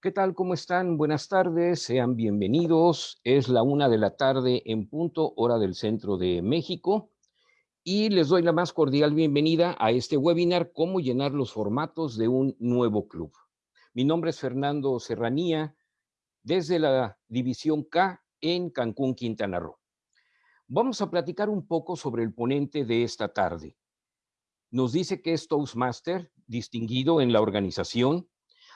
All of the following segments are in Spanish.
¿Qué tal? ¿Cómo están? Buenas tardes, sean bienvenidos. Es la una de la tarde en punto, hora del centro de México. Y les doy la más cordial bienvenida a este webinar, Cómo llenar los formatos de un nuevo club. Mi nombre es Fernando Serranía, desde la División K en Cancún, Quintana Roo. Vamos a platicar un poco sobre el ponente de esta tarde. Nos dice que es Toastmaster, distinguido en la organización,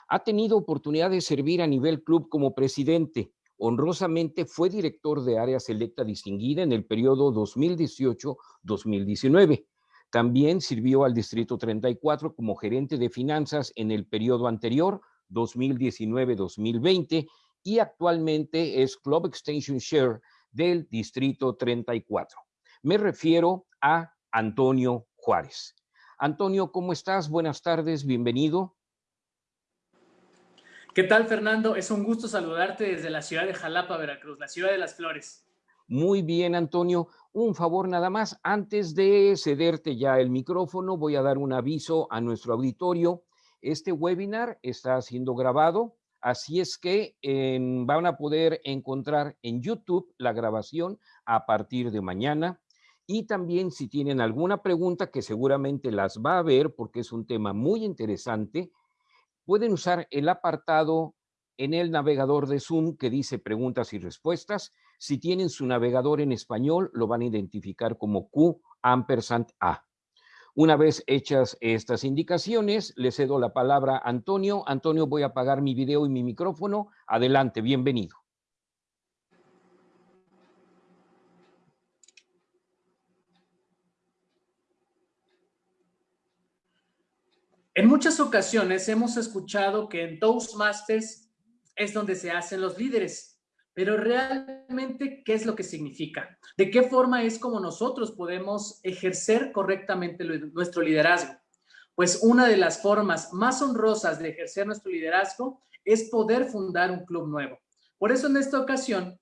ha tenido oportunidad de servir a nivel club como presidente. Honrosamente fue director de área selecta distinguida en el periodo 2018-2019. También sirvió al Distrito 34 como gerente de finanzas en el periodo anterior, 2019-2020, y actualmente es Club Extension Share del Distrito 34. Me refiero a Antonio Juárez. Antonio, ¿cómo estás? Buenas tardes, bienvenido. ¿Qué tal, Fernando? Es un gusto saludarte desde la ciudad de Jalapa, Veracruz, la ciudad de las flores. Muy bien, Antonio. Un favor nada más. Antes de cederte ya el micrófono, voy a dar un aviso a nuestro auditorio. Este webinar está siendo grabado, así es que van a poder encontrar en YouTube la grabación a partir de mañana. Y también si tienen alguna pregunta, que seguramente las va a ver porque es un tema muy interesante, pueden usar el apartado en el navegador de Zoom que dice preguntas y respuestas. Si tienen su navegador en español, lo van a identificar como Q ampersand A. Una vez hechas estas indicaciones, le cedo la palabra a Antonio. Antonio, voy a apagar mi video y mi micrófono. Adelante, bienvenido. En muchas ocasiones hemos escuchado que en Toastmasters es donde se hacen los líderes, pero realmente, ¿qué es lo que significa? ¿De qué forma es como nosotros podemos ejercer correctamente nuestro liderazgo? Pues una de las formas más honrosas de ejercer nuestro liderazgo es poder fundar un club nuevo. Por eso en esta ocasión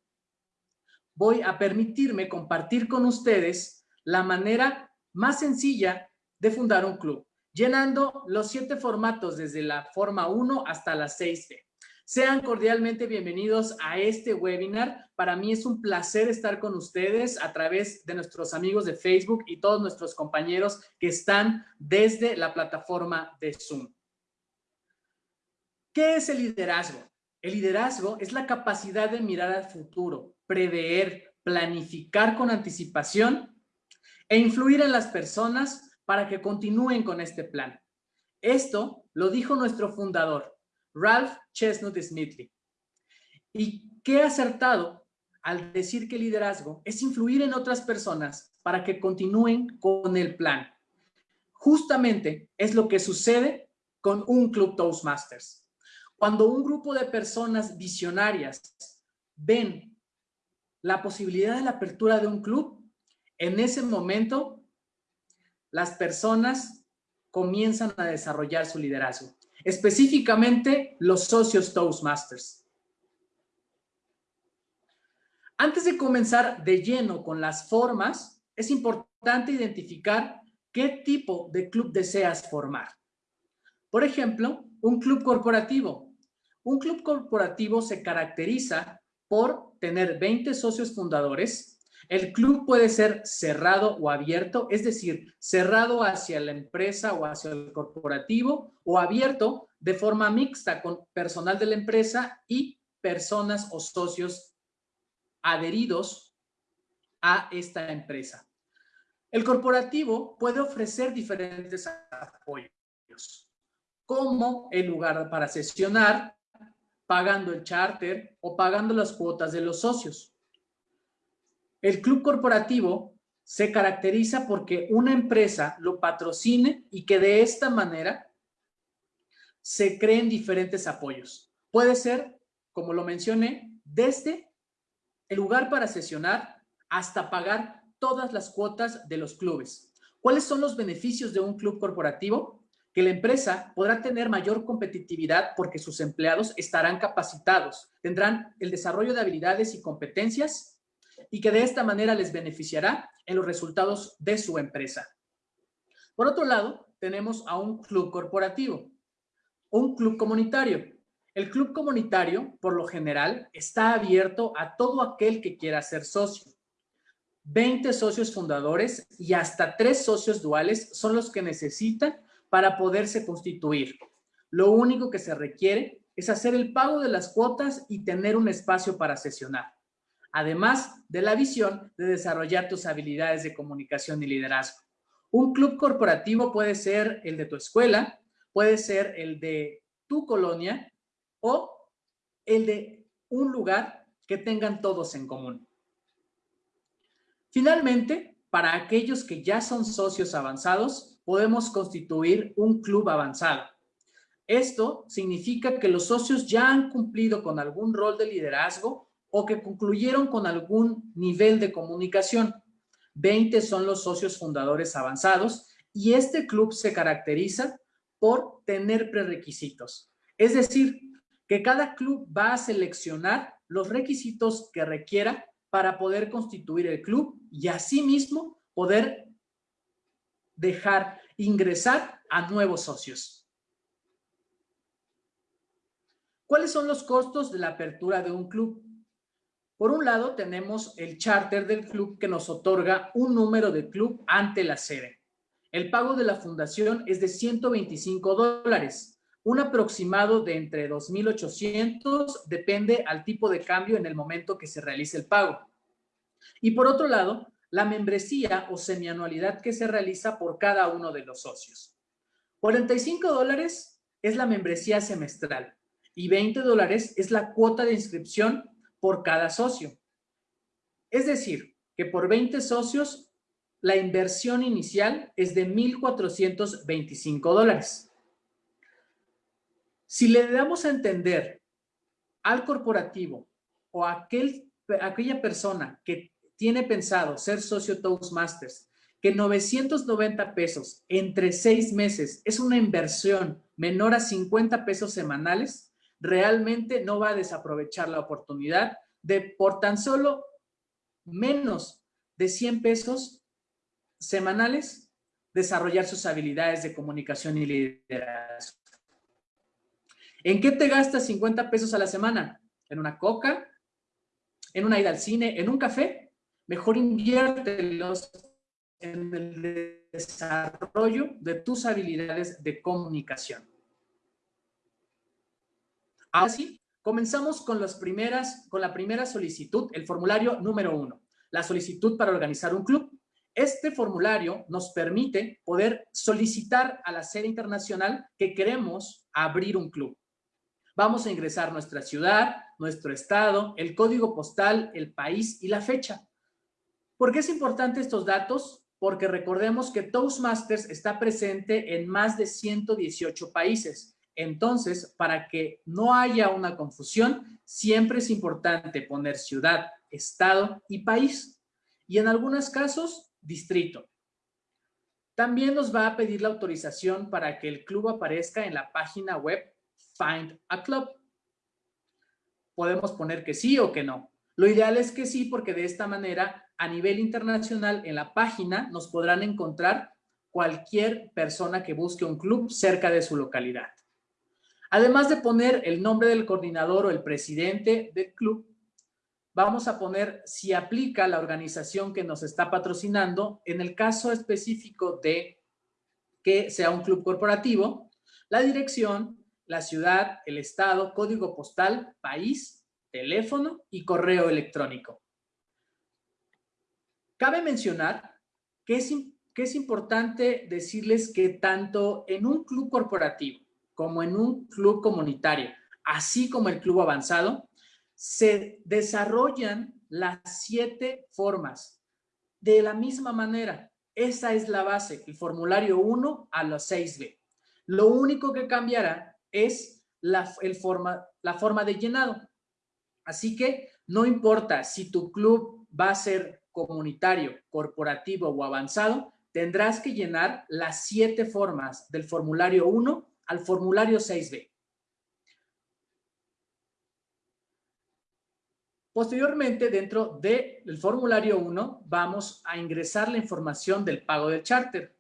voy a permitirme compartir con ustedes la manera más sencilla de fundar un club llenando los siete formatos desde la forma 1 hasta la 6B. Sean cordialmente bienvenidos a este webinar. Para mí es un placer estar con ustedes a través de nuestros amigos de Facebook y todos nuestros compañeros que están desde la plataforma de Zoom. ¿Qué es el liderazgo? El liderazgo es la capacidad de mirar al futuro, prever, planificar con anticipación e influir en las personas para que continúen con este plan. Esto lo dijo nuestro fundador, Ralph Chestnut Smithley. Y qué acertado al decir que liderazgo es influir en otras personas para que continúen con el plan. Justamente es lo que sucede con un club Toastmasters. Cuando un grupo de personas visionarias ven la posibilidad de la apertura de un club, en ese momento las personas comienzan a desarrollar su liderazgo, específicamente los socios Toastmasters. Antes de comenzar de lleno con las formas, es importante identificar qué tipo de club deseas formar. Por ejemplo, un club corporativo. Un club corporativo se caracteriza por tener 20 socios fundadores, el club puede ser cerrado o abierto, es decir, cerrado hacia la empresa o hacia el corporativo o abierto de forma mixta con personal de la empresa y personas o socios adheridos a esta empresa. El corporativo puede ofrecer diferentes apoyos, como el lugar para sesionar, pagando el charter o pagando las cuotas de los socios. El club corporativo se caracteriza porque una empresa lo patrocine y que de esta manera se creen diferentes apoyos. Puede ser, como lo mencioné, desde el lugar para sesionar hasta pagar todas las cuotas de los clubes. ¿Cuáles son los beneficios de un club corporativo? Que la empresa podrá tener mayor competitividad porque sus empleados estarán capacitados, tendrán el desarrollo de habilidades y competencias y que de esta manera les beneficiará en los resultados de su empresa. Por otro lado, tenemos a un club corporativo, un club comunitario. El club comunitario, por lo general, está abierto a todo aquel que quiera ser socio. 20 socios fundadores y hasta 3 socios duales son los que necesitan para poderse constituir. Lo único que se requiere es hacer el pago de las cuotas y tener un espacio para sesionar. Además de la visión de desarrollar tus habilidades de comunicación y liderazgo. Un club corporativo puede ser el de tu escuela, puede ser el de tu colonia o el de un lugar que tengan todos en común. Finalmente, para aquellos que ya son socios avanzados, podemos constituir un club avanzado. Esto significa que los socios ya han cumplido con algún rol de liderazgo o que concluyeron con algún nivel de comunicación. 20 son los socios fundadores avanzados y este club se caracteriza por tener prerequisitos. Es decir, que cada club va a seleccionar los requisitos que requiera para poder constituir el club y asimismo poder dejar ingresar a nuevos socios. ¿Cuáles son los costos de la apertura de un club? Por un lado, tenemos el charter del club que nos otorga un número de club ante la sede. El pago de la fundación es de 125 dólares, un aproximado de entre 2.800, depende al tipo de cambio en el momento que se realice el pago. Y por otro lado, la membresía o semianualidad que se realiza por cada uno de los socios. 45 dólares es la membresía semestral y 20 dólares es la cuota de inscripción por cada socio. Es decir, que por 20 socios, la inversión inicial es de 1.425 dólares. Si le damos a entender al corporativo o a aquel, aquella persona que tiene pensado ser socio Toastmasters, que 990 pesos entre seis meses es una inversión menor a 50 pesos semanales, realmente no va a desaprovechar la oportunidad de por tan solo menos de 100 pesos semanales desarrollar sus habilidades de comunicación y liderazgo. ¿En qué te gastas 50 pesos a la semana? ¿En una coca? ¿En una ida al cine? ¿En un café? Mejor inviértelos en el desarrollo de tus habilidades de comunicación. Así, comenzamos con, las primeras, con la primera solicitud, el formulario número uno, la solicitud para organizar un club. Este formulario nos permite poder solicitar a la sede internacional que queremos abrir un club. Vamos a ingresar nuestra ciudad, nuestro estado, el código postal, el país y la fecha. ¿Por qué es importante estos datos? Porque recordemos que Toastmasters está presente en más de 118 países entonces, para que no haya una confusión, siempre es importante poner ciudad, estado y país. Y en algunos casos, distrito. También nos va a pedir la autorización para que el club aparezca en la página web Find a Club. Podemos poner que sí o que no. Lo ideal es que sí, porque de esta manera, a nivel internacional, en la página nos podrán encontrar cualquier persona que busque un club cerca de su localidad. Además de poner el nombre del coordinador o el presidente del club, vamos a poner si aplica la organización que nos está patrocinando, en el caso específico de que sea un club corporativo, la dirección, la ciudad, el estado, código postal, país, teléfono y correo electrónico. Cabe mencionar que es, que es importante decirles que tanto en un club corporativo como en un club comunitario, así como el club avanzado, se desarrollan las siete formas de la misma manera. Esa es la base, el formulario 1 a los 6B. Lo único que cambiará es la, el forma, la forma de llenado. Así que no importa si tu club va a ser comunitario, corporativo o avanzado, tendrás que llenar las siete formas del formulario 1 al formulario 6B. Posteriormente, dentro del formulario 1, vamos a ingresar la información del pago del charter.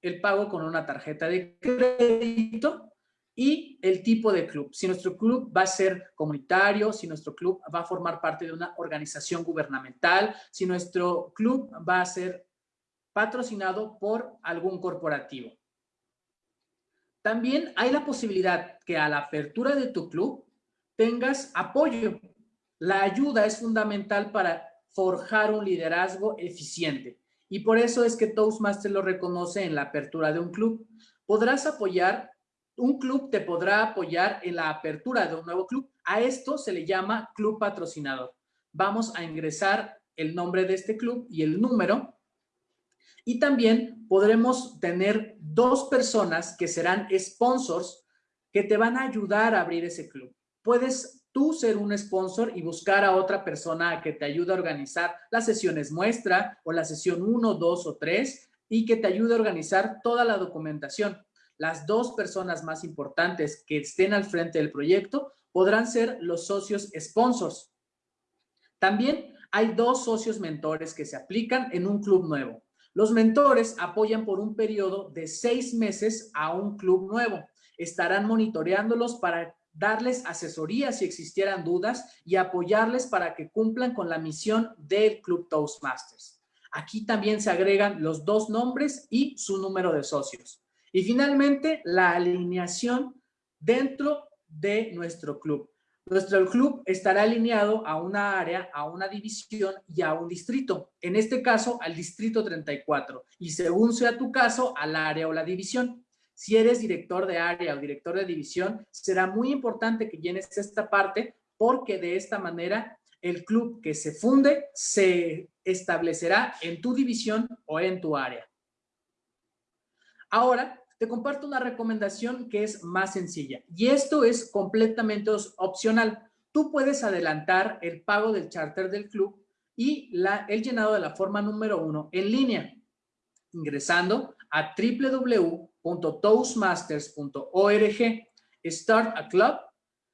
El pago con una tarjeta de crédito y el tipo de club. Si nuestro club va a ser comunitario, si nuestro club va a formar parte de una organización gubernamental, si nuestro club va a ser patrocinado por algún corporativo. También hay la posibilidad que a la apertura de tu club tengas apoyo. La ayuda es fundamental para forjar un liderazgo eficiente y por eso es que Toastmasters lo reconoce en la apertura de un club. Podrás apoyar, un club te podrá apoyar en la apertura de un nuevo club. A esto se le llama club patrocinador. Vamos a ingresar el nombre de este club y el número y también podremos tener dos personas que serán sponsors que te van a ayudar a abrir ese club. Puedes tú ser un sponsor y buscar a otra persona que te ayude a organizar las sesiones muestra o la sesión 1, 2 o 3 y que te ayude a organizar toda la documentación. Las dos personas más importantes que estén al frente del proyecto podrán ser los socios sponsors. También hay dos socios mentores que se aplican en un club nuevo. Los mentores apoyan por un periodo de seis meses a un club nuevo. Estarán monitoreándolos para darles asesoría si existieran dudas y apoyarles para que cumplan con la misión del Club Toastmasters. Aquí también se agregan los dos nombres y su número de socios. Y finalmente, la alineación dentro de nuestro club. Nuestro club estará alineado a una área, a una división y a un distrito. En este caso, al distrito 34. Y según sea tu caso, al área o la división. Si eres director de área o director de división, será muy importante que llenes esta parte porque de esta manera el club que se funde se establecerá en tu división o en tu área. Ahora, te comparto una recomendación que es más sencilla y esto es completamente opcional. Tú puedes adelantar el pago del charter del club y el llenado de la forma número uno en línea, ingresando a www.toastmasters.org, Start a Club,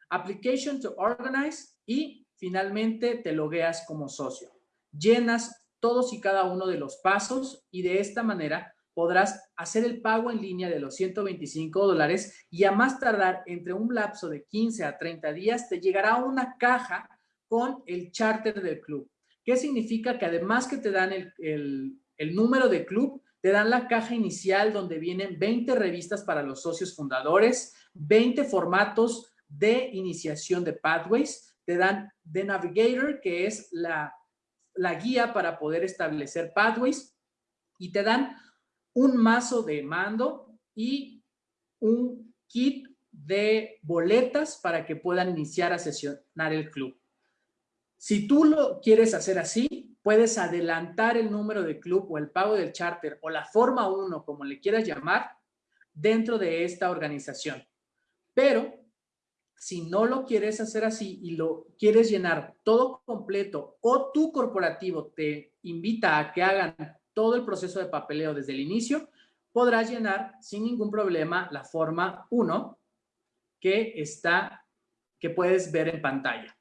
Application to Organize y finalmente te logueas como socio. Llenas todos y cada uno de los pasos y de esta manera podrás hacer el pago en línea de los 125 dólares y a más tardar entre un lapso de 15 a 30 días te llegará una caja con el charter del club. ¿Qué significa? Que además que te dan el, el número de club, te dan la caja inicial donde vienen 20 revistas para los socios fundadores, 20 formatos de iniciación de Pathways, te dan The Navigator, que es la, la guía para poder establecer Pathways, y te dan un mazo de mando y un kit de boletas para que puedan iniciar a sesionar el club. Si tú lo quieres hacer así, puedes adelantar el número de club o el pago del charter o la forma 1, como le quieras llamar, dentro de esta organización. Pero si no lo quieres hacer así y lo quieres llenar todo completo o tu corporativo te invita a que hagan todo el proceso de papeleo desde el inicio, podrás llenar sin ningún problema la forma 1 que está, que puedes ver en pantalla.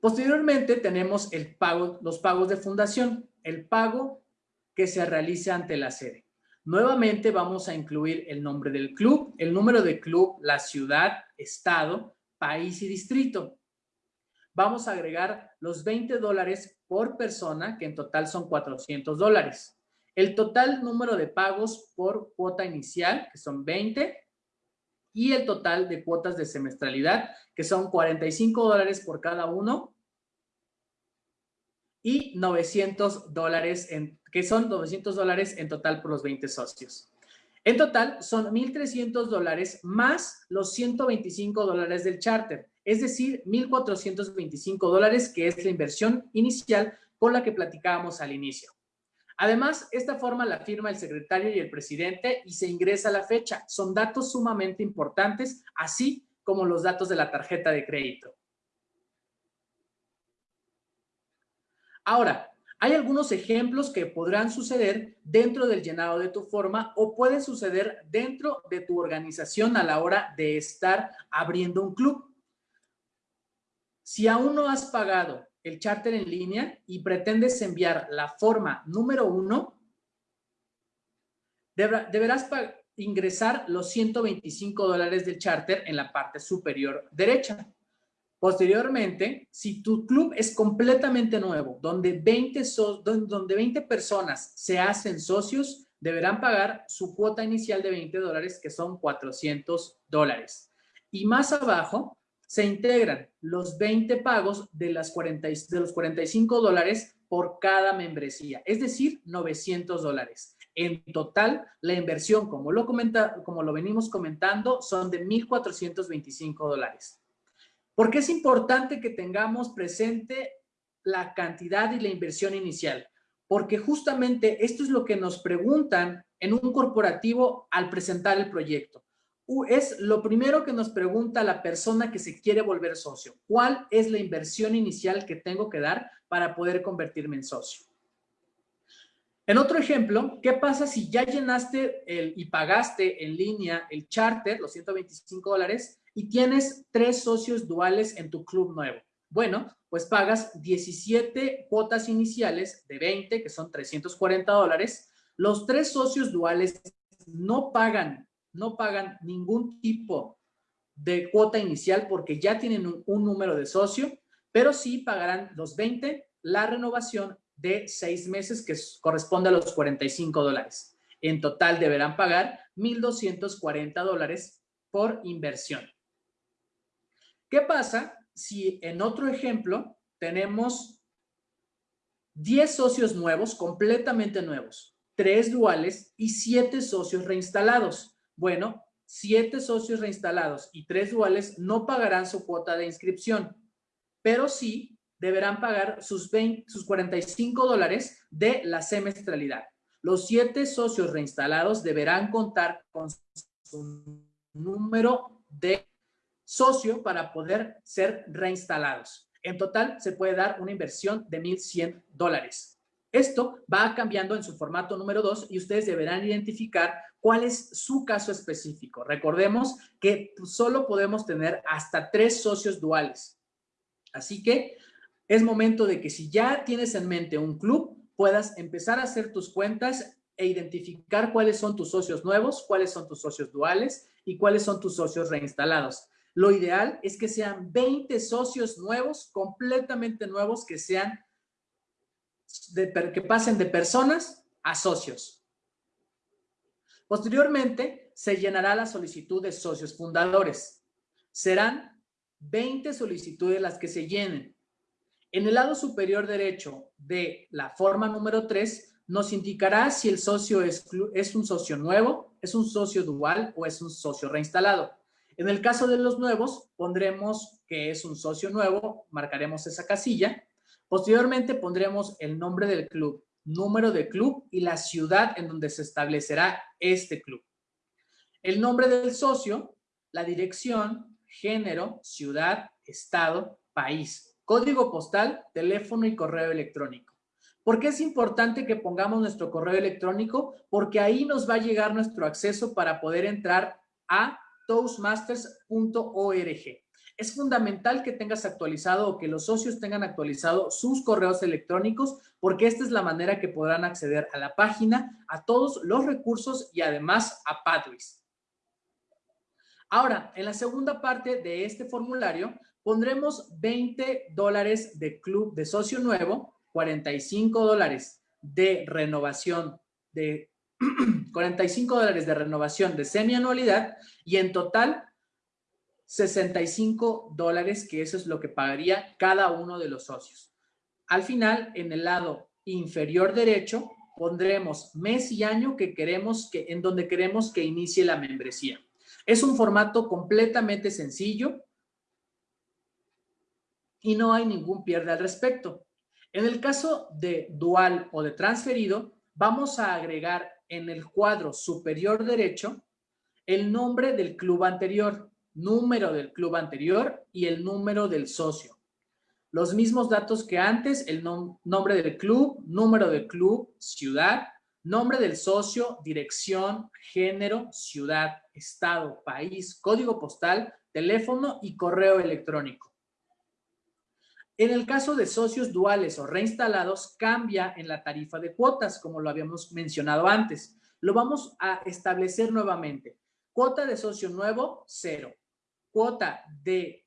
Posteriormente tenemos el pago, los pagos de fundación, el pago que se realiza ante la sede. Nuevamente vamos a incluir el nombre del club, el número de club, la ciudad, estado, país y distrito vamos a agregar los 20 dólares por persona, que en total son 400 dólares. El total número de pagos por cuota inicial, que son 20, y el total de cuotas de semestralidad, que son 45 dólares por cada uno, y 900 dólares, que son 900 dólares en total por los 20 socios. En total son 1.300 dólares más los 125 dólares del charter es decir, 1.425 dólares, que es la inversión inicial con la que platicábamos al inicio. Además, esta forma la firma el secretario y el presidente y se ingresa la fecha. Son datos sumamente importantes, así como los datos de la tarjeta de crédito. Ahora, hay algunos ejemplos que podrán suceder dentro del llenado de tu forma o pueden suceder dentro de tu organización a la hora de estar abriendo un club. Si aún no has pagado el charter en línea y pretendes enviar la forma número uno, deberás ingresar los 125 dólares del charter en la parte superior derecha. Posteriormente, si tu club es completamente nuevo, donde 20, donde 20 personas se hacen socios, deberán pagar su cuota inicial de 20 dólares, que son 400 dólares. Y más abajo se integran los 20 pagos de, las 40, de los 45 dólares por cada membresía, es decir, 900 dólares. En total, la inversión, como lo, comenta, como lo venimos comentando, son de 1.425 dólares. ¿Por qué es importante que tengamos presente la cantidad y la inversión inicial? Porque justamente esto es lo que nos preguntan en un corporativo al presentar el proyecto. Es lo primero que nos pregunta la persona que se quiere volver socio. ¿Cuál es la inversión inicial que tengo que dar para poder convertirme en socio? En otro ejemplo, ¿qué pasa si ya llenaste el, y pagaste en línea el charter, los 125 dólares, y tienes tres socios duales en tu club nuevo. Bueno, pues pagas 17 cuotas iniciales de 20, que son 340 dólares. Los tres socios duales no pagan, no pagan ningún tipo de cuota inicial porque ya tienen un, un número de socio, pero sí pagarán los 20, la renovación de seis meses que corresponde a los 45 dólares. En total deberán pagar 1.240 dólares por inversión. ¿Qué pasa si en otro ejemplo tenemos 10 socios nuevos, completamente nuevos, 3 duales y 7 socios reinstalados? Bueno, 7 socios reinstalados y 3 duales no pagarán su cuota de inscripción, pero sí deberán pagar sus, 20, sus 45 dólares de la semestralidad. Los 7 socios reinstalados deberán contar con su número de socio para poder ser reinstalados. En total se puede dar una inversión de 1.100 dólares. Esto va cambiando en su formato número 2 y ustedes deberán identificar cuál es su caso específico. Recordemos que solo podemos tener hasta tres socios duales. Así que es momento de que si ya tienes en mente un club, puedas empezar a hacer tus cuentas e identificar cuáles son tus socios nuevos, cuáles son tus socios duales y cuáles son tus socios reinstalados. Lo ideal es que sean 20 socios nuevos, completamente nuevos, que sean, que pasen de personas a socios. Posteriormente, se llenará la solicitud de socios fundadores. Serán 20 solicitudes las que se llenen. En el lado superior derecho de la forma número 3, nos indicará si el socio es, es un socio nuevo, es un socio dual o es un socio reinstalado. En el caso de los nuevos, pondremos que es un socio nuevo, marcaremos esa casilla. Posteriormente pondremos el nombre del club, número de club y la ciudad en donde se establecerá este club. El nombre del socio, la dirección, género, ciudad, estado, país, código postal, teléfono y correo electrónico. ¿Por qué es importante que pongamos nuestro correo electrónico? Porque ahí nos va a llegar nuestro acceso para poder entrar a toastmasters.org. Es fundamental que tengas actualizado o que los socios tengan actualizado sus correos electrónicos porque esta es la manera que podrán acceder a la página, a todos los recursos y además a Pathways. Ahora, en la segunda parte de este formulario pondremos 20 dólares de club de socio nuevo, 45 dólares de renovación de 45 dólares de renovación de semianualidad y en total 65 dólares, que eso es lo que pagaría cada uno de los socios. Al final, en el lado inferior derecho, pondremos mes y año que queremos que, en donde queremos que inicie la membresía. Es un formato completamente sencillo y no hay ningún pierde al respecto. En el caso de dual o de transferido, vamos a agregar en el cuadro superior derecho el nombre del club anterior, número del club anterior y el número del socio. Los mismos datos que antes, el nombre del club, número del club, ciudad, nombre del socio, dirección, género, ciudad, estado, país, código postal, teléfono y correo electrónico. En el caso de socios duales o reinstalados, cambia en la tarifa de cuotas, como lo habíamos mencionado antes. Lo vamos a establecer nuevamente. Cuota de socio nuevo, cero. Cuota de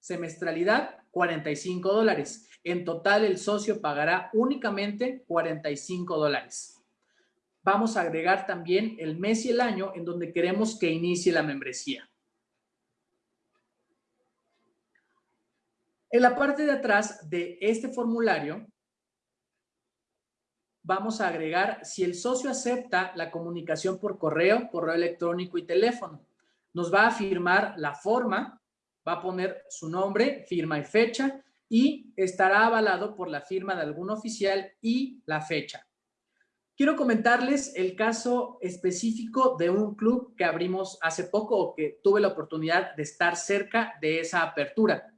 semestralidad, 45 dólares. En total, el socio pagará únicamente 45 dólares. Vamos a agregar también el mes y el año en donde queremos que inicie la membresía. En la parte de atrás de este formulario, vamos a agregar si el socio acepta la comunicación por correo, correo electrónico y teléfono. Nos va a firmar la forma, va a poner su nombre, firma y fecha y estará avalado por la firma de algún oficial y la fecha. Quiero comentarles el caso específico de un club que abrimos hace poco o que tuve la oportunidad de estar cerca de esa apertura.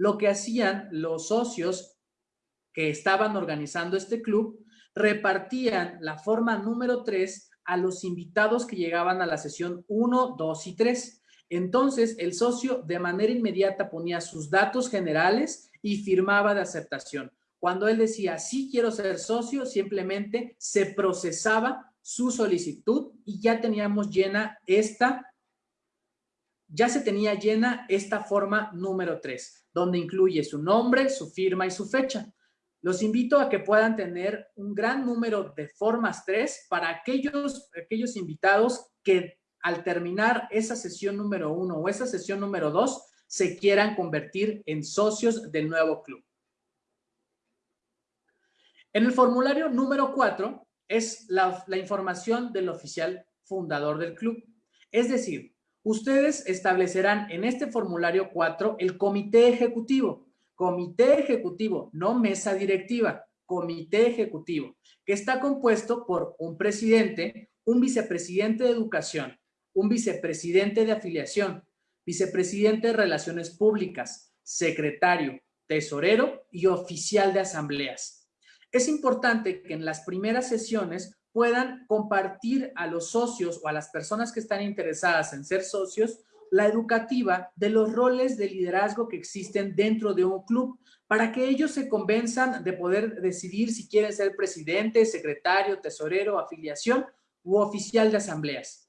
Lo que hacían los socios que estaban organizando este club repartían la forma número 3 a los invitados que llegaban a la sesión 1, 2 y 3. Entonces, el socio de manera inmediata ponía sus datos generales y firmaba de aceptación. Cuando él decía, sí quiero ser socio, simplemente se procesaba su solicitud y ya teníamos llena esta, ya se tenía llena esta forma número 3, donde incluye su nombre, su firma y su fecha. Los invito a que puedan tener un gran número de formas 3 para aquellos, aquellos invitados que al terminar esa sesión número 1 o esa sesión número 2 se quieran convertir en socios del nuevo club. En el formulario número 4 es la, la información del oficial fundador del club. Es decir, ustedes establecerán en este formulario 4 el comité ejecutivo comité ejecutivo, no mesa directiva, comité ejecutivo, que está compuesto por un presidente, un vicepresidente de educación, un vicepresidente de afiliación, vicepresidente de relaciones públicas, secretario, tesorero y oficial de asambleas. Es importante que en las primeras sesiones puedan compartir a los socios o a las personas que están interesadas en ser socios la educativa de los roles de liderazgo que existen dentro de un club para que ellos se convenzan de poder decidir si quieren ser presidente, secretario, tesorero, afiliación u oficial de asambleas,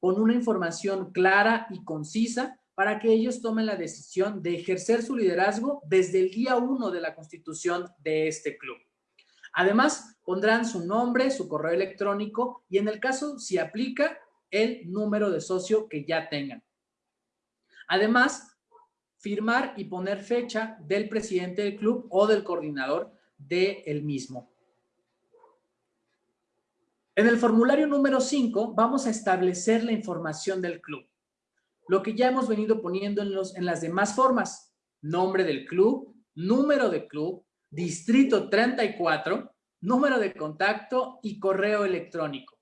con una información clara y concisa para que ellos tomen la decisión de ejercer su liderazgo desde el día uno de la constitución de este club. Además, pondrán su nombre, su correo electrónico y en el caso, si aplica, el número de socio que ya tengan. Además, firmar y poner fecha del presidente del club o del coordinador del mismo. En el formulario número 5 vamos a establecer la información del club. Lo que ya hemos venido poniendo en, los, en las demás formas. Nombre del club, número de club, distrito 34, número de contacto y correo electrónico.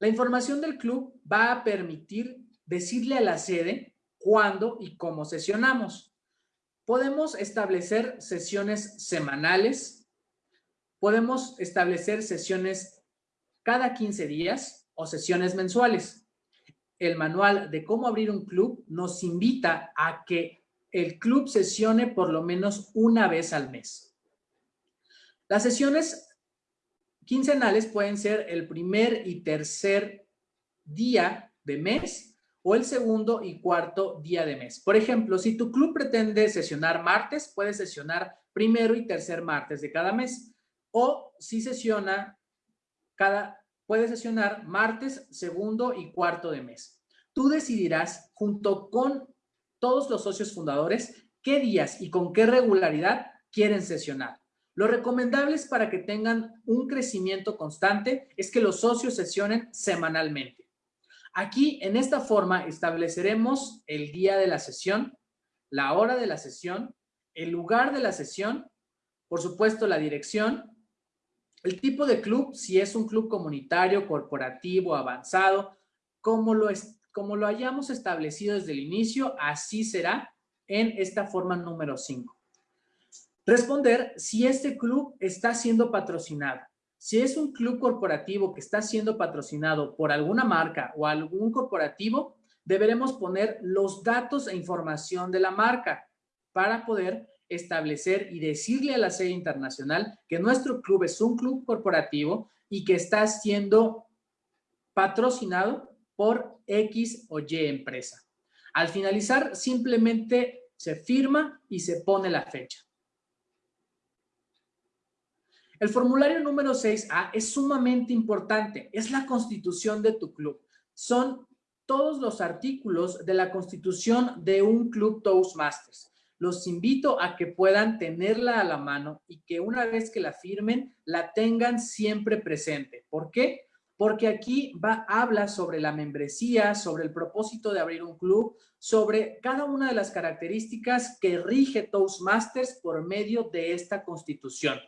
La información del club va a permitir decirle a la sede cuándo y cómo sesionamos. Podemos establecer sesiones semanales, podemos establecer sesiones cada 15 días o sesiones mensuales. El manual de cómo abrir un club nos invita a que el club sesione por lo menos una vez al mes. Las sesiones quincenales pueden ser el primer y tercer día de mes o el segundo y cuarto día de mes. Por ejemplo, si tu club pretende sesionar martes, puedes sesionar primero y tercer martes de cada mes. O si sesiona cada, puede sesionar martes, segundo y cuarto de mes. Tú decidirás junto con todos los socios fundadores qué días y con qué regularidad quieren sesionar. Lo recomendable es para que tengan un crecimiento constante es que los socios sesionen semanalmente. Aquí, en esta forma, estableceremos el día de la sesión, la hora de la sesión, el lugar de la sesión, por supuesto, la dirección, el tipo de club, si es un club comunitario, corporativo, avanzado, como lo, es, como lo hayamos establecido desde el inicio, así será en esta forma número 5. Responder si este club está siendo patrocinado. Si es un club corporativo que está siendo patrocinado por alguna marca o algún corporativo, deberemos poner los datos e información de la marca para poder establecer y decirle a la sede internacional que nuestro club es un club corporativo y que está siendo patrocinado por X o Y empresa. Al finalizar, simplemente se firma y se pone la fecha. El formulario número 6A es sumamente importante. Es la constitución de tu club. Son todos los artículos de la constitución de un club Toastmasters. Los invito a que puedan tenerla a la mano y que una vez que la firmen, la tengan siempre presente. ¿Por qué? porque aquí va, habla sobre la membresía, sobre el propósito de abrir un club, sobre cada una de las características que rige Toastmasters por medio de esta constitución.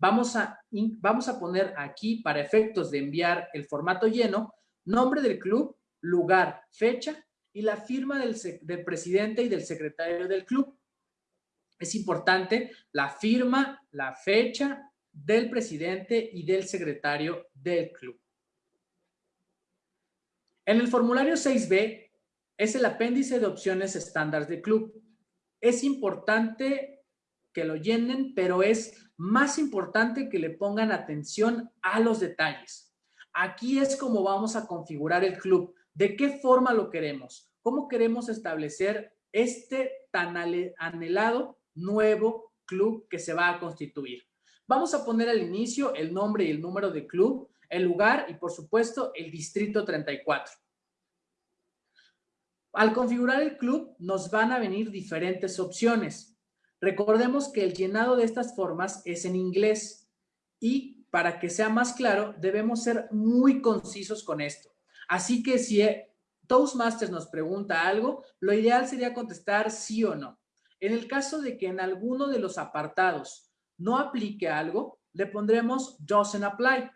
Vamos a, vamos a poner aquí, para efectos de enviar el formato lleno, nombre del club, lugar, fecha y la firma del, del presidente y del secretario del club. Es importante la firma, la fecha del presidente y del secretario del club. En el formulario 6B es el apéndice de opciones estándar de club. Es importante que lo llenen, pero es más importante que le pongan atención a los detalles. Aquí es como vamos a configurar el club. ¿De qué forma lo queremos? ¿Cómo queremos establecer este tan anhelado nuevo club que se va a constituir? Vamos a poner al inicio el nombre y el número de club el lugar y, por supuesto, el distrito 34. Al configurar el club, nos van a venir diferentes opciones. Recordemos que el llenado de estas formas es en inglés y para que sea más claro, debemos ser muy concisos con esto. Así que si Toastmasters nos pregunta algo, lo ideal sería contestar sí o no. En el caso de que en alguno de los apartados no aplique algo, le pondremos doesn't apply.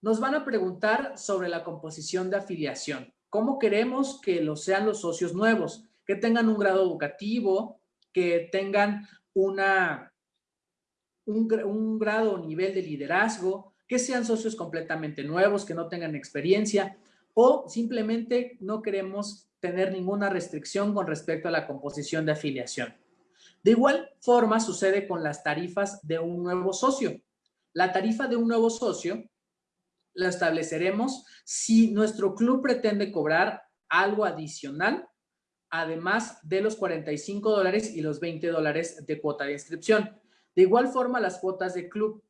Nos van a preguntar sobre la composición de afiliación. ¿Cómo queremos que lo sean los socios nuevos? Que tengan un grado educativo, que tengan una, un, un grado o nivel de liderazgo, que sean socios completamente nuevos, que no tengan experiencia, o simplemente no queremos tener ninguna restricción con respecto a la composición de afiliación. De igual forma sucede con las tarifas de un nuevo socio. La tarifa de un nuevo socio la estableceremos si nuestro club pretende cobrar algo adicional, además de los 45 dólares y los 20 dólares de cuota de inscripción. De igual forma, las cuotas de club,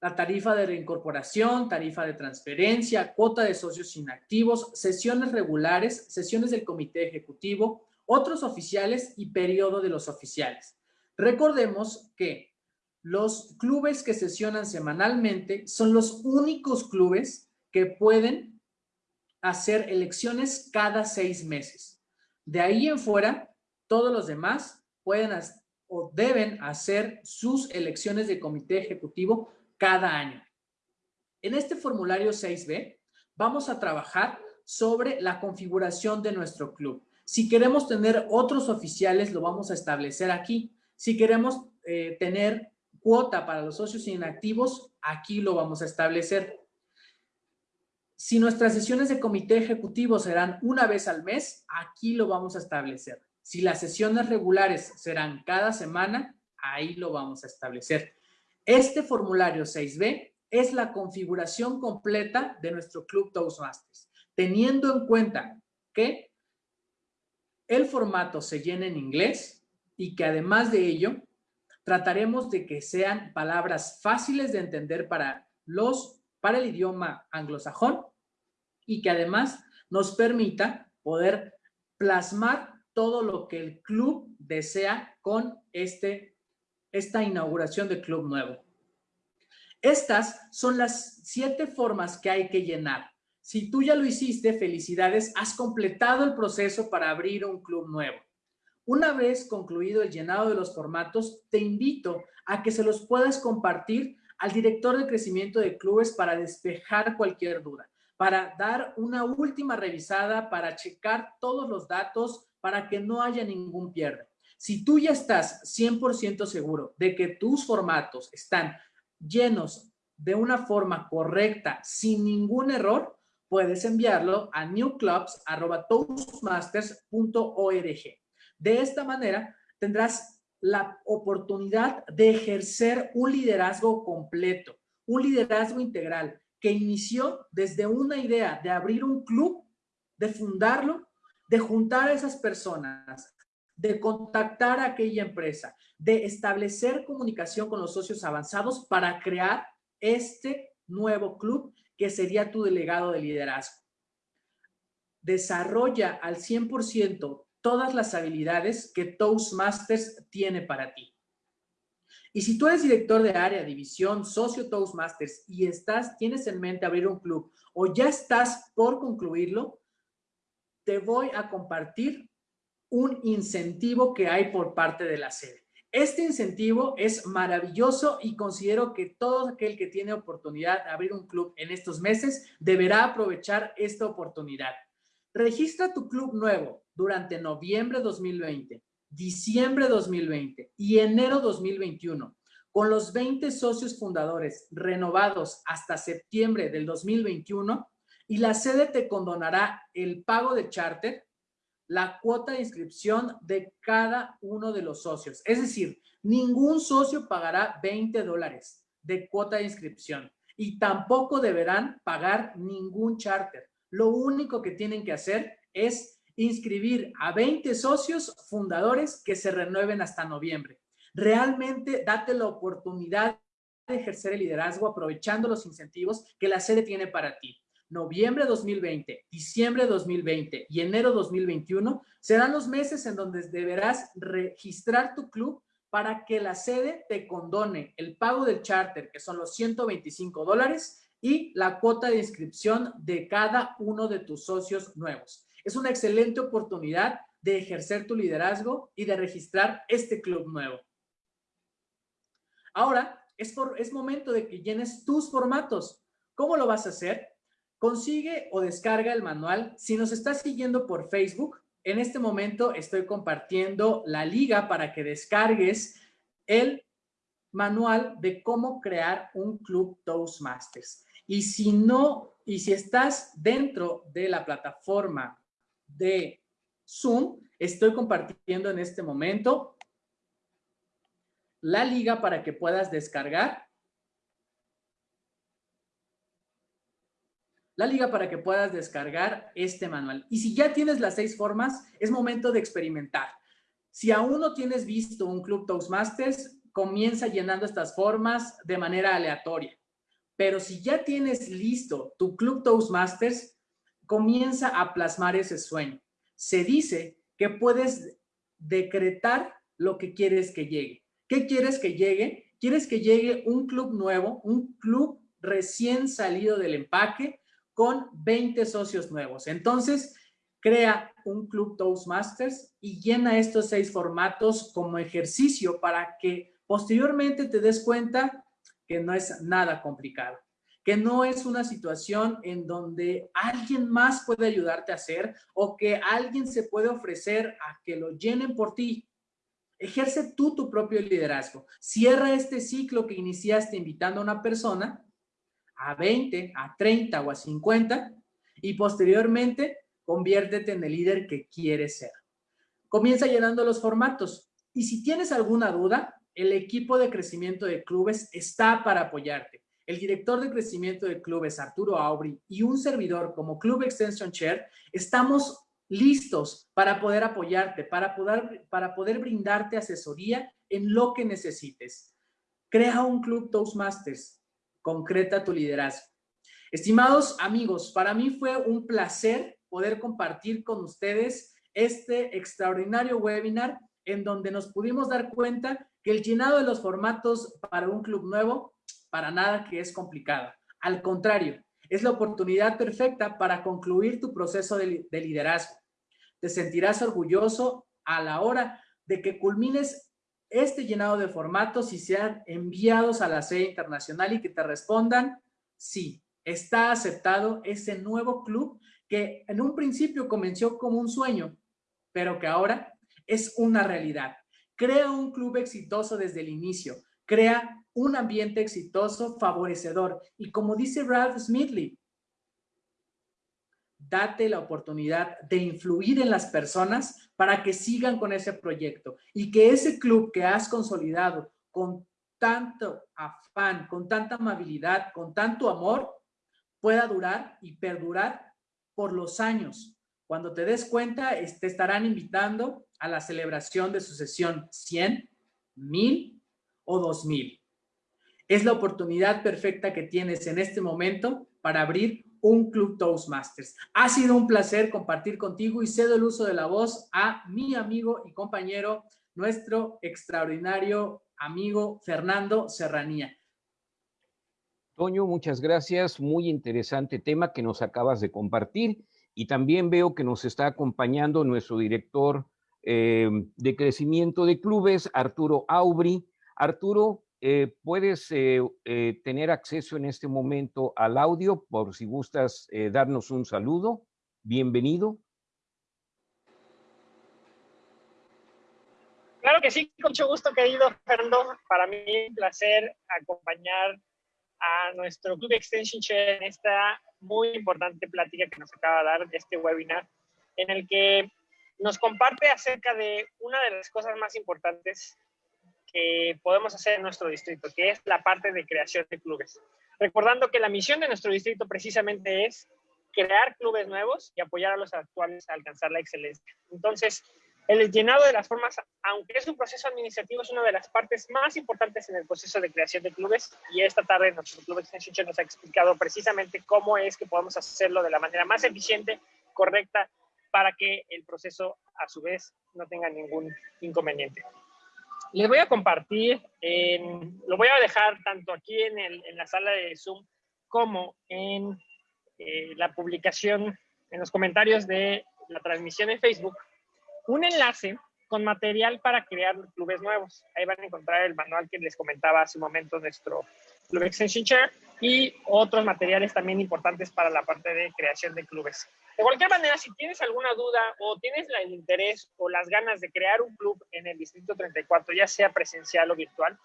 la tarifa de reincorporación, tarifa de transferencia, cuota de socios inactivos, sesiones regulares, sesiones del comité ejecutivo, otros oficiales y periodo de los oficiales. Recordemos que los clubes que sesionan semanalmente son los únicos clubes que pueden hacer elecciones cada seis meses. De ahí en fuera, todos los demás pueden o deben hacer sus elecciones de comité ejecutivo cada año. En este formulario 6B vamos a trabajar sobre la configuración de nuestro club. Si queremos tener otros oficiales, lo vamos a establecer aquí. Si queremos eh, tener cuota para los socios inactivos, aquí lo vamos a establecer. Si nuestras sesiones de comité ejecutivo serán una vez al mes, aquí lo vamos a establecer. Si las sesiones regulares serán cada semana, ahí lo vamos a establecer. Este formulario 6B es la configuración completa de nuestro Club Toastmasters, teniendo en cuenta que el formato se llena en inglés y que además de ello Trataremos de que sean palabras fáciles de entender para los para el idioma anglosajón y que además nos permita poder plasmar todo lo que el club desea con este, esta inauguración de club nuevo. Estas son las siete formas que hay que llenar. Si tú ya lo hiciste, felicidades, has completado el proceso para abrir un club nuevo. Una vez concluido el llenado de los formatos, te invito a que se los puedas compartir al director de crecimiento de clubes para despejar cualquier duda, para dar una última revisada, para checar todos los datos, para que no haya ningún pierde. Si tú ya estás 100% seguro de que tus formatos están llenos de una forma correcta, sin ningún error, puedes enviarlo a newclubs.toastmasters.org. De esta manera tendrás la oportunidad de ejercer un liderazgo completo, un liderazgo integral que inició desde una idea de abrir un club, de fundarlo, de juntar a esas personas, de contactar a aquella empresa, de establecer comunicación con los socios avanzados para crear este nuevo club que sería tu delegado de liderazgo. Desarrolla al 100% todas las habilidades que Toastmasters tiene para ti. Y si tú eres director de área, división, socio Toastmasters y estás, tienes en mente abrir un club o ya estás por concluirlo, te voy a compartir un incentivo que hay por parte de la sede. Este incentivo es maravilloso y considero que todo aquel que tiene oportunidad de abrir un club en estos meses deberá aprovechar esta oportunidad. Registra tu club nuevo durante noviembre 2020, diciembre 2020 y enero 2021 con los 20 socios fundadores renovados hasta septiembre del 2021 y la sede te condonará el pago de charter, la cuota de inscripción de cada uno de los socios. Es decir, ningún socio pagará 20 dólares de cuota de inscripción y tampoco deberán pagar ningún charter. Lo único que tienen que hacer es inscribir a 20 socios fundadores que se renueven hasta noviembre. Realmente date la oportunidad de ejercer el liderazgo aprovechando los incentivos que la sede tiene para ti. Noviembre 2020, diciembre 2020 y enero 2021 serán los meses en donde deberás registrar tu club para que la sede te condone el pago del charter, que son los 125 dólares, y la cuota de inscripción de cada uno de tus socios nuevos. Es una excelente oportunidad de ejercer tu liderazgo y de registrar este club nuevo. Ahora, es, es momento de que llenes tus formatos. ¿Cómo lo vas a hacer? Consigue o descarga el manual. Si nos estás siguiendo por Facebook, en este momento estoy compartiendo la liga para que descargues el manual de cómo crear un club Toastmasters. Y si no, y si estás dentro de la plataforma de Zoom, estoy compartiendo en este momento la liga para que puedas descargar. La liga para que puedas descargar este manual. Y si ya tienes las seis formas, es momento de experimentar. Si aún no tienes visto un Club Toastmasters, comienza llenando estas formas de manera aleatoria. Pero si ya tienes listo tu Club Toastmasters, comienza a plasmar ese sueño. Se dice que puedes decretar lo que quieres que llegue. ¿Qué quieres que llegue? Quieres que llegue un club nuevo, un club recién salido del empaque con 20 socios nuevos. Entonces, crea un club Toastmasters y llena estos seis formatos como ejercicio para que posteriormente te des cuenta que no es nada complicado, que no es una situación en donde alguien más puede ayudarte a hacer o que alguien se puede ofrecer a que lo llenen por ti. Ejerce tú tu propio liderazgo. Cierra este ciclo que iniciaste invitando a una persona a 20, a 30 o a 50 y posteriormente conviértete en el líder que quieres ser. Comienza llenando los formatos y si tienes alguna duda, el equipo de crecimiento de clubes está para apoyarte. El director de crecimiento de clubes, Arturo Aubry, y un servidor como Club Extension Chair, estamos listos para poder apoyarte, para poder, para poder brindarte asesoría en lo que necesites. Crea un Club Toastmasters. Concreta tu liderazgo. Estimados amigos, para mí fue un placer poder compartir con ustedes este extraordinario webinar en donde nos pudimos dar cuenta que el llenado de los formatos para un club nuevo, para nada que es complicado. Al contrario, es la oportunidad perfecta para concluir tu proceso de, liderazgo. Te sentirás orgulloso a la hora de que culmines este llenado de formatos y sean enviados a la sede internacional y que te respondan, sí, está aceptado ese nuevo club que en un principio comenzó como un sueño, pero que ahora es una realidad. Crea un club exitoso desde el inicio. Crea un ambiente exitoso, favorecedor. Y como dice Ralph Smithley, date la oportunidad de influir en las personas para que sigan con ese proyecto y que ese club que has consolidado con tanto afán, con tanta amabilidad, con tanto amor, pueda durar y perdurar por los años. Cuando te des cuenta, te estarán invitando a la celebración de su sesión 100, 1000 o 2000. Es la oportunidad perfecta que tienes en este momento para abrir un Club Toastmasters. Ha sido un placer compartir contigo y cedo el uso de la voz a mi amigo y compañero, nuestro extraordinario amigo Fernando Serranía. Toño, muchas gracias. Muy interesante tema que nos acabas de compartir. Y también veo que nos está acompañando nuestro director eh, de crecimiento de clubes, Arturo Aubry. Arturo, eh, puedes eh, tener acceso en este momento al audio por si gustas darnos un saludo. Bienvenido. Claro que sí, con mucho gusto, querido Fernando. Para mí es un placer acompañar a nuestro Club Extension Share en esta muy importante plática que nos acaba de dar este webinar, en el que nos comparte acerca de una de las cosas más importantes que podemos hacer en nuestro distrito, que es la parte de creación de clubes. Recordando que la misión de nuestro distrito precisamente es crear clubes nuevos y apoyar a los actuales a alcanzar la excelencia. Entonces, el llenado de las formas, aunque es un proceso administrativo, es una de las partes más importantes en el proceso de creación de clubes y esta tarde nuestro Club Extension nos ha explicado precisamente cómo es que podemos hacerlo de la manera más eficiente, correcta, para que el proceso a su vez no tenga ningún inconveniente. Les voy a compartir, lo voy a dejar tanto aquí en, en, la sala de Zoom como en eh, la publicación, en los comentarios de la transmisión en Facebook, un enlace con material para crear clubes nuevos. Ahí van a encontrar el manual que les comentaba hace un momento nuestro Club Extension Chair y otros materiales también importantes para la parte de creación de clubes. De cualquier manera, si tienes alguna duda o tienes el interés o las ganas de crear un club en el Distrito 34, ya sea presencial o virtual,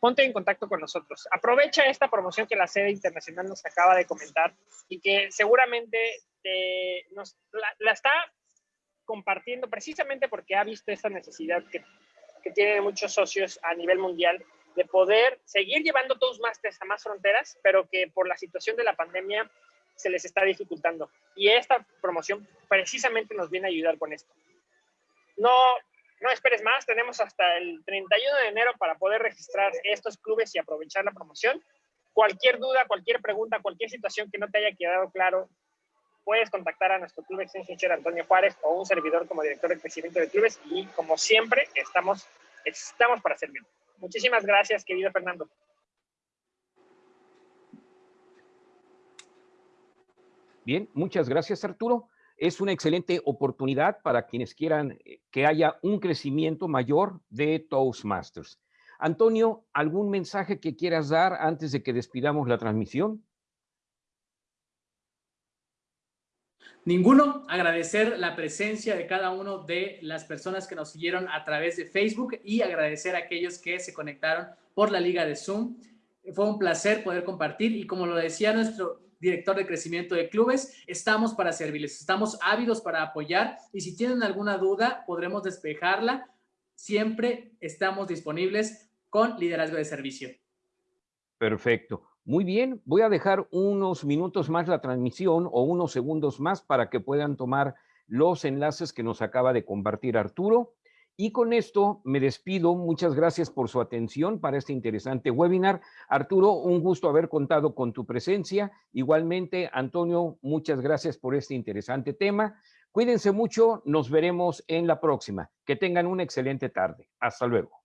ponte en contacto con nosotros. Aprovecha esta promoción que la sede internacional nos acaba de comentar y que seguramente nos, la está compartiendo precisamente porque ha visto esa necesidad que, que tienen muchos socios a nivel mundial de poder seguir llevando Toastmasters a más fronteras, pero que por la situación de la pandemia se les está dificultando. Y esta promoción precisamente nos viene a ayudar con esto. No, no esperes más, tenemos hasta el 31 de enero para poder registrar estos clubes y aprovechar la promoción. Cualquier duda, cualquier pregunta, cualquier situación que no te haya quedado claro puedes contactar a nuestro club Extension Antonio Juárez o un servidor como director de crecimiento de clubes y como siempre estamos, estamos para servir. Muchísimas gracias, querido Fernando. Bien, muchas gracias Arturo. Es una excelente oportunidad para quienes quieran eh, que haya un crecimiento mayor de Toastmasters. Antonio, ¿algún mensaje que quieras dar antes de que despidamos la transmisión? Ninguno, agradecer la presencia de cada uno de las personas que nos siguieron a través de Facebook y agradecer a aquellos que se conectaron por la liga de Zoom. Fue un placer poder compartir y como lo decía nuestro director de crecimiento de clubes, estamos para servirles, estamos ávidos para apoyar y si tienen alguna duda podremos despejarla. Siempre estamos disponibles con liderazgo de servicio. Perfecto. Muy bien, voy a dejar unos minutos más la transmisión o unos segundos más para que puedan tomar los enlaces que nos acaba de compartir Arturo. Y con esto me despido. Muchas gracias por su atención para este interesante webinar. Arturo, un gusto haber contado con tu presencia. Igualmente, Antonio, muchas gracias por este interesante tema. Cuídense mucho. Nos veremos en la próxima. Que tengan una excelente tarde. Hasta luego.